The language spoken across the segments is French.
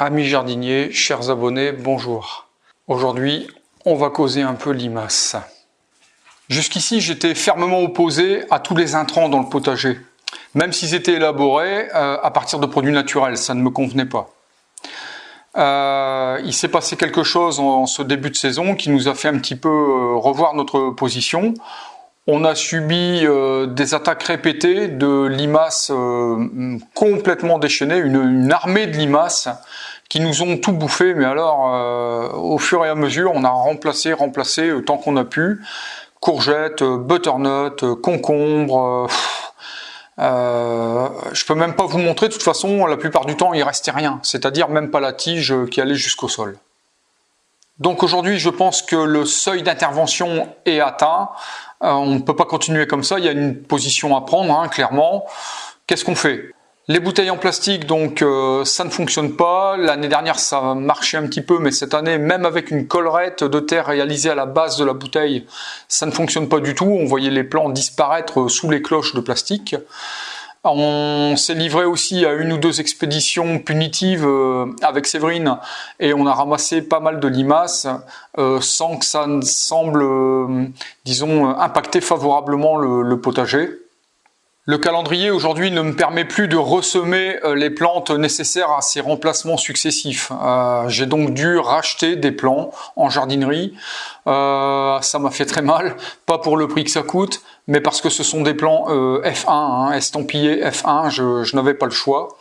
Amis jardiniers, chers abonnés, bonjour. Aujourd'hui, on va causer un peu limaces. Jusqu'ici, j'étais fermement opposé à tous les intrants dans le potager. Même s'ils étaient élaborés euh, à partir de produits naturels, ça ne me convenait pas. Euh, il s'est passé quelque chose en, ce début de saison qui nous a fait un petit peu euh, revoir notre position. On a subi des attaques répétées de limaces complètement déchaînées, une, armée de limaces qui nous ont tout bouffé. Mais alors, au fur et à mesure, on a remplacé, remplacé tant qu'on a pu. Courgettes, butternut, concombres euh, je peux même pas vous montrer, de toute façon, la plupart du temps, il restait rien, c'est-à-dire même pas la tige qui allait jusqu'au sol. Donc aujourd'hui, je pense que le seuil d'intervention est atteint. Euh, on ne peut pas continuer comme ça, il y a une position à prendre, hein, clairement. Qu'est-ce qu'on fait? Les bouteilles en plastique, donc euh, ça ne fonctionne pas. L'année dernière, ça marchait un petit peu, mais cette année, même avec une collerette de terre réalisée à la base de la bouteille, ça ne fonctionne pas du tout. On voyait les plants disparaître sous les cloches de plastique. On s'est livré aussi à une ou deux expéditions punitives euh, avec Séverine et on a ramassé pas mal de limaces euh, sans que ça ne semble, disons, impacter favorablement le potager. Le calendrier aujourd'hui ne me permet plus de ressemer euh, les plantes nécessaires à ces remplacements successifs. Euh, j'ai donc dû racheter des plants en jardinerie. Euh, ça m'a fait très mal, pas pour le prix que ça coûte, mais parce que ce sont des plants F1, hein, estampillés F1, je, n'avais pas le choix.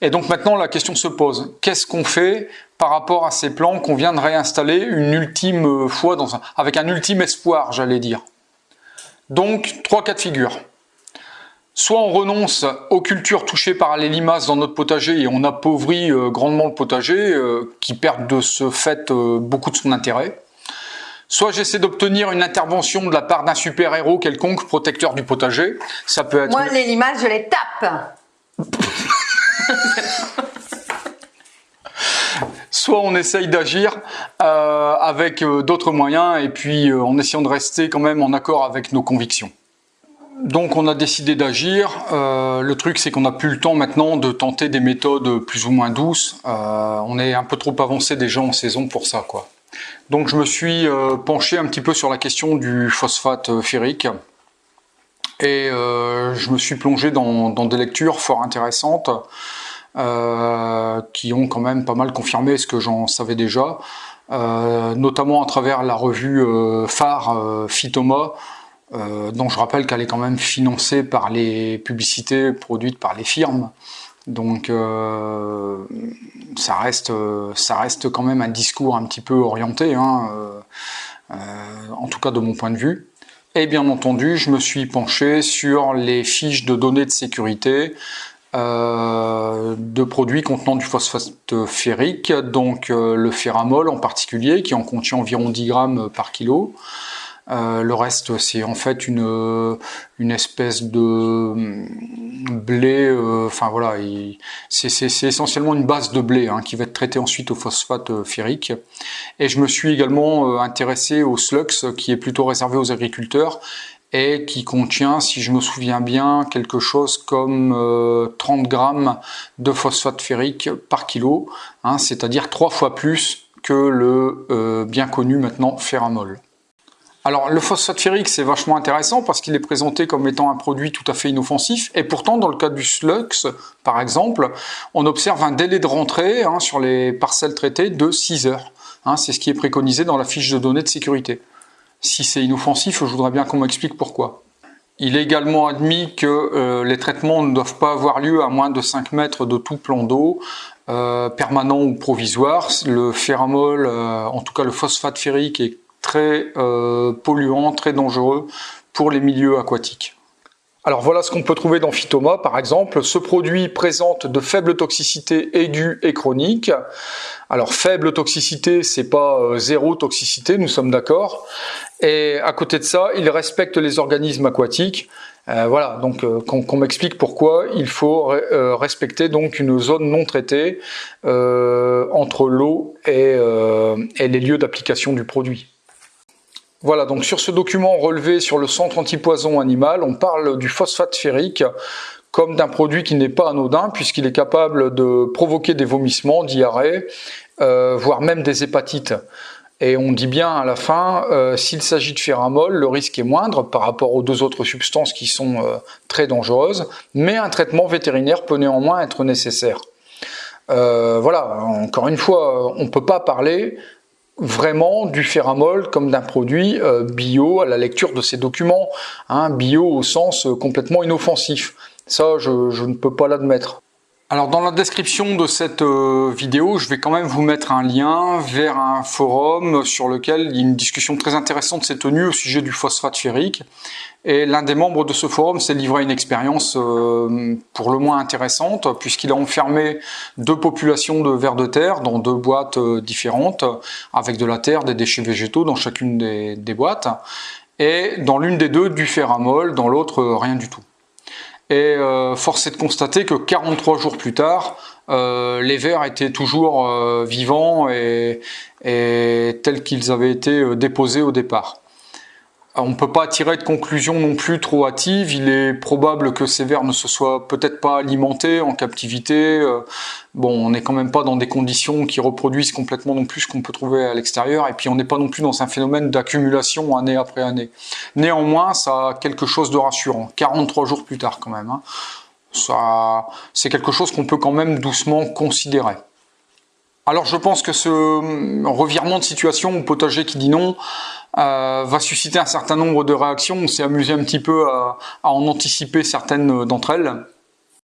Et donc maintenant la question se pose, qu'est-ce qu'on fait par rapport à ces plants qu'on vient de réinstaller une ultime fois, dans avec un ultime espoir, j'allais dire? Donc, trois cas de figure. Soit on renonce aux cultures touchées par les limaces dans notre potager et on appauvrit euh, grandement le potager, euh, qui perd de ce fait euh, beaucoup de son intérêt. Soit j'essaie d'obtenir une intervention de la part d'un super-héros quelconque, protecteur du potager. Ça peut être... Moi, les limaces, je les tape soit on essaye d'agir avec d'autres moyens et puis en essayant de rester quand même en accord avec nos convictions. Donc on a décidé d'agir. Euh, le truc c'est qu'on n'a plus le temps maintenant de tenter des méthodes plus ou moins douces. Euh, on est un peu trop avancé déjà en saison pour ça. quoi. Donc je me suis euh, penché un petit peu sur la question du phosphate ferrique. Et je me suis plongé dans, des lectures fort intéressantes qui ont quand même pas mal confirmé ce que j'en savais déjà. notamment à travers la revue phare Phytoma, euh, dont je rappelle qu'elle est quand même financée par les publicités produites par les firmes. Donc euh, ça, reste, ça reste quand même un discours un petit peu orienté, hein, euh, en tout cas de mon point de vue. Et bien entendu, je me suis penché sur les fiches de données de sécurité de produits contenant du phosphate ferrique, donc le ferramol en particulier, qui en contient environ 10 grammes par kilo, euh, le reste, c'est en fait une, une espèce de hum, blé, euh, enfin voilà, c'est essentiellement une base de blé hein, qui va être traitée ensuite au phosphate euh, ferrique. Et je me suis également intéressé au slux, qui est plutôt réservé aux agriculteurs et qui contient, si je me souviens bien, quelque chose comme 30 grammes de phosphate ferrique par kilo, hein, c'est-à-dire trois fois plus que le bien connu maintenant ferramol. Alors le phosphate ferrique c'est vachement intéressant parce qu'il est présenté comme étant un produit tout à fait inoffensif et pourtant dans le cas du slux par exemple on observe un délai de rentrée hein, sur les parcelles traitées de 6 heures. Hein, c'est ce qui est préconisé dans la fiche de données de sécurité. Si c'est inoffensif je voudrais bien qu'on m'explique pourquoi. Il est également admis que euh, les traitements ne doivent pas avoir lieu à moins de 5 mètres de tout plan d'eau, euh, permanent ou provisoire. Le ferramol, euh, en tout cas le phosphate ferrique est très euh, polluant, très dangereux pour les milieux aquatiques. Alors voilà ce qu'on peut trouver dans Phytoma par exemple. Ce produit présente de faibles toxicités aiguës et chroniques. Alors faible toxicité, c'est pas euh, zéro toxicité, nous sommes d'accord. Et à côté de ça, il respecte les organismes aquatiques. Euh, voilà, donc qu'on m'explique pourquoi il faut respecter donc une zone non traitée entre l'eau et les lieux d'application du produit. Voilà, donc sur ce document relevé sur le centre antipoison animal, on parle du phosphate ferrique comme d'un produit qui n'est pas anodin puisqu'il est capable de provoquer des vomissements, diarrhée, euh, voire même des hépatites. Et on dit bien à la fin, euh, s'il s'agit de féramol, le risque est moindre par rapport aux deux autres substances qui sont euh, très dangereuses, mais un traitement vétérinaire peut néanmoins être nécessaire. voilà, encore une fois, on ne peut pas parler vraiment du féramol comme d'un produit bio à la lecture de ces documents, hein, bio au sens complètement inoffensif. Ça, je ne peux pas l'admettre. Alors dans la description de cette euh, vidéo, je vais quand même vous mettre un lien vers un forum sur lequel une discussion très intéressante s'est tenue au sujet du phosphate ferrique. Et l'un des membres de ce forum s'est livré à une expérience euh, pour le moins intéressante, puisqu'il a enfermé deux populations de vers de terre dans deux boîtes euh, différentes, avec de la terre, des déchets végétaux dans chacune des, des boîtes, et dans l'une des deux du ferramol, dans l'autre rien du tout. Et euh, force est de constater que 43 jours plus tard, euh, les vers étaient toujours euh, vivants et, et tels qu'ils avaient été déposés au départ. On ne peut pas tirer de conclusion non plus trop hâtive. Il est probable que ces vers ne se soient peut-être pas alimentés en captivité. Euh, bon, on n'est quand même pas dans des conditions qui reproduisent complètement non plus ce qu'on peut trouver à l'extérieur. Et puis on n'est pas non plus dans un phénomène d'accumulation année après année. Néanmoins, ça a quelque chose de rassurant. 43 jours plus tard quand même. Hein. Ça, c'est quelque chose qu'on peut quand même doucement considérer. Alors je pense que ce revirement de situation au potager qui dit non, euh, va susciter un certain nombre de réactions. On s'est amusé un petit peu à, en anticiper certaines d'entre elles.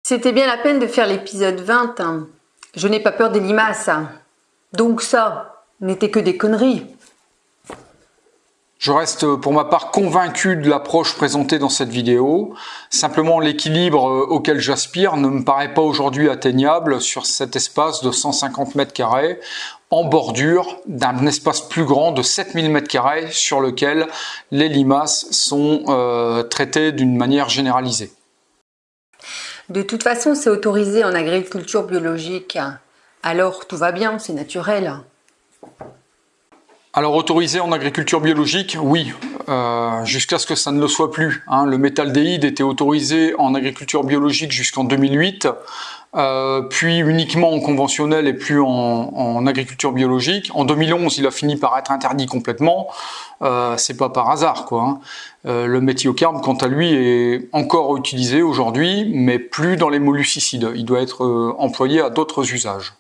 C'était bien la peine de faire l'épisode 20. Hein. Je n'ai pas peur des limaces. Donc ça n'était que des conneries. Je reste pour ma part convaincu de l'approche présentée dans cette vidéo. Simplement l'équilibre euh, auquel j'aspire ne me paraît pas aujourd'hui atteignable sur cet espace de 150 mètres carrés en bordure d'un espace plus grand de 7000 m2 sur lequel les limaces sont euh, traitées d'une manière généralisée. De toute façon, c'est autorisé en agriculture biologique. Alors tout va bien, c'est naturel. Alors autorisé en agriculture biologique, oui, euh, jusqu'à ce que ça ne le soit plus. Hein. Le métaldéhyde était autorisé en agriculture biologique jusqu'en 2008. Euh, puis uniquement en conventionnel et plus en, agriculture biologique. En 2011, il a fini par être interdit complètement. Euh, c'est pas par hasard, quoi. Hein. Le méthiocarbe, quant à lui, est encore utilisé aujourd'hui, mais plus dans les molluscicides. Il doit être employé à d'autres usages.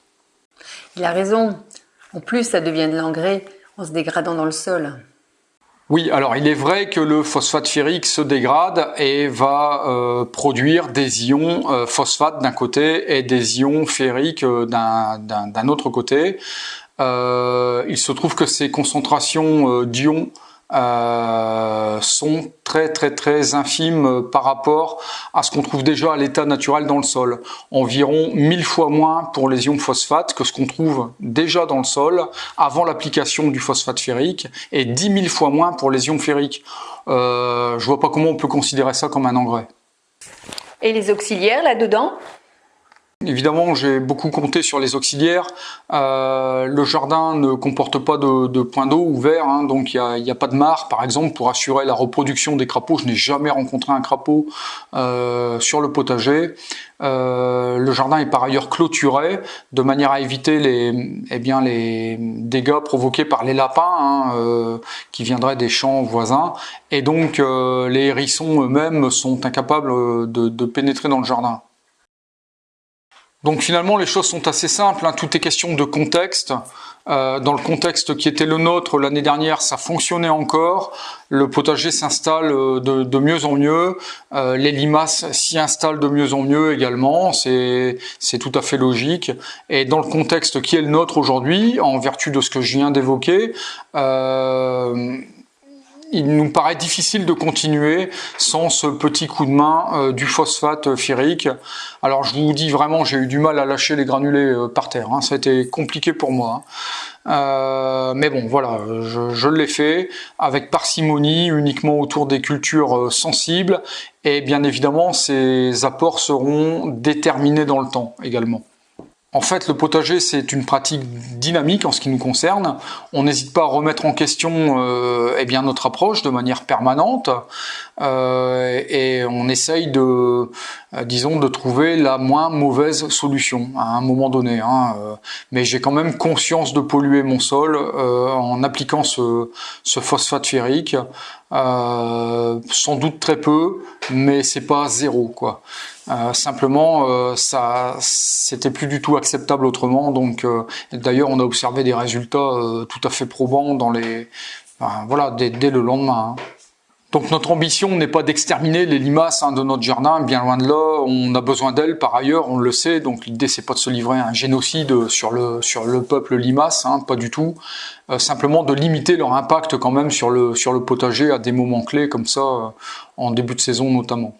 Il a raison. En plus, ça devient de l'engrais se dégradant dans le sol. Oui, alors il est vrai que le phosphate ferrique se dégrade et va euh, produire des ions euh, phosphate d'un côté et des ions ferriques euh, d'un autre côté. il se trouve que ces concentrations d'ions euh, sont très très très infimes par rapport à ce qu'on trouve déjà à l'état naturel dans le sol. Environ 1000 fois moins pour les ions phosphate que ce qu'on trouve déjà dans le sol avant l'application du phosphate ferrique et 10 000 fois moins pour les ions ferriques. Euh, je vois pas comment on peut considérer ça comme un engrais. Et les auxiliaires là-dedans? Évidemment, j'ai beaucoup compté sur les auxiliaires. Euh, le jardin ne comporte pas de, points d'eau ouverts, hein, donc il n'y a, pas de mare, par exemple, pour assurer la reproduction des crapauds. Je n'ai jamais rencontré un crapaud euh, sur le potager. Euh, le jardin est par ailleurs clôturé, de manière à éviter les, eh bien, les dégâts provoqués par les lapins hein, qui viendraient des champs voisins. Et donc, les hérissons eux-mêmes sont incapables de pénétrer dans le jardin. Donc finalement, les choses sont assez simples. Hein. Tout est question de contexte. Euh, dans le contexte qui était le nôtre l'année dernière, ça fonctionnait encore. Le potager s'installe euh, de, mieux en mieux. Euh, les limaces s'y installent de mieux en mieux également. C'est tout à fait logique. Et dans le contexte qui est le nôtre aujourd'hui, en vertu de ce que je viens d'évoquer, il nous paraît difficile de continuer sans ce petit coup de main euh, du phosphate ferrique. Alors je vous dis vraiment, j'ai eu du mal à lâcher les granulés euh, par terre. Hein. Ça a été compliqué pour moi. Hein. Euh, mais bon, voilà, je l'ai fait avec parcimonie, uniquement autour des cultures sensibles. Et bien évidemment, ces apports seront déterminés dans le temps également. En fait, le potager, c'est une pratique dynamique en ce qui nous concerne. On n'hésite pas à remettre en question euh, eh bien, notre approche de manière permanente euh, et on essaye de, euh, disons, de trouver la moins mauvaise solution à un moment donné. Hein, euh. mais j'ai quand même conscience de polluer mon sol euh, en appliquant ce, ce phosphate ferrique. sans doute très peu, mais c'est pas zéro, quoi. Euh, simplement, euh, ça, c'était plus du tout acceptable autrement. Donc, euh, d'ailleurs, on a observé des résultats tout à fait probants dans les, voilà, dès, le lendemain. Hein. Donc notre ambition n'est pas d'exterminer les limaces hein, de notre jardin, bien loin de là. On a besoin d'elles par ailleurs, on le sait. Donc l'idée c'est pas de se livrer à un génocide sur le sur le peuple limace, hein, pas du tout. simplement de limiter leur impact quand même sur le sur le potager à des moments clés comme ça, en début de saison notamment.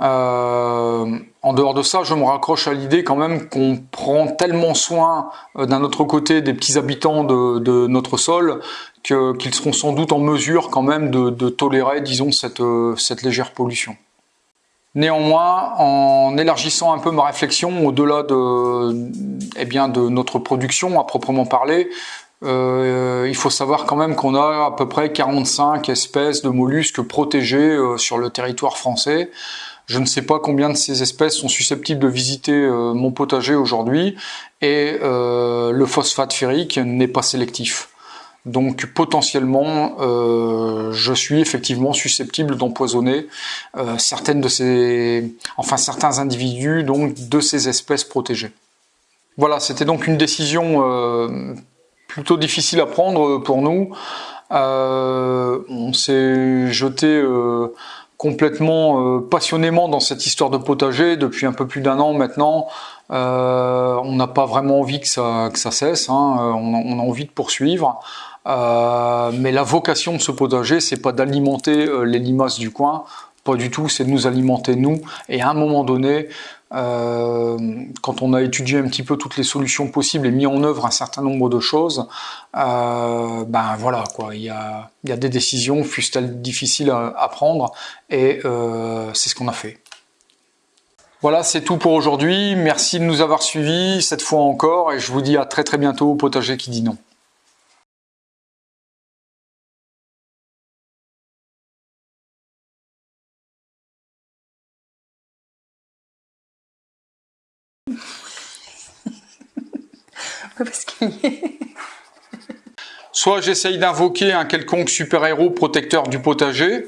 Euh, en dehors de ça, je me raccroche à l'idée quand même qu'on prend tellement soin euh, d'un autre côté des petits habitants de, notre sol qu'ils seront sans doute en mesure quand même de, tolérer, disons, cette, euh, cette légère pollution. Néanmoins, en élargissant un peu ma réflexion au-delà de, eh notre production à proprement parler, il faut savoir quand même qu'on a à peu près 45 espèces de mollusques protégées sur le territoire français. Je ne sais pas combien de ces espèces sont susceptibles de visiter euh, mon potager aujourd'hui et euh, le phosphate ferrique n'est pas sélectif. Donc potentiellement, euh, je suis effectivement susceptible d'empoisonner certaines de ces, enfin certains individus donc de ces espèces protégées. Voilà, c'était donc une décision plutôt difficile à prendre pour nous. on s'est jeté complètement euh, passionnément dans cette histoire de potager depuis un peu plus d'un an maintenant. Euh, on n'a pas vraiment envie que ça, que ça cesse, hein. Euh, on, a, envie de poursuivre. mais la vocation de ce potager, c'est pas d'alimenter les limaces du coin, pas du tout, c'est de nous alimenter nous. Et à un moment donné, euh, quand on a étudié un petit peu toutes les solutions possibles et mis en œuvre un certain nombre de choses, euh, ben voilà quoi, il y a, des décisions, fussent-elles difficiles à, prendre, et euh, c'est ce qu'on a fait. Voilà, c'est tout pour aujourd'hui. Merci de nous avoir suivis cette fois encore, et je vous dis à très très bientôt au potager qui dit non. Soit j'essaye d'invoquer un quelconque super-héros protecteur du potager.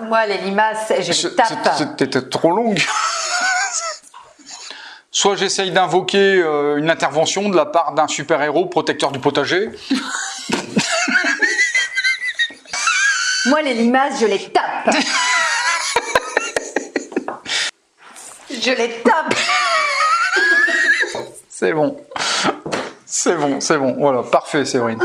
Moi, les limaces, je les tape. C'était trop longue. Soit j'essaye d'invoquer euh, une intervention de la part d'un super-héros protecteur du potager. Moi, les limaces, je les tape. je les tape. C'est bon. C'est bon, c'est bon. Voilà, parfait, Séverine.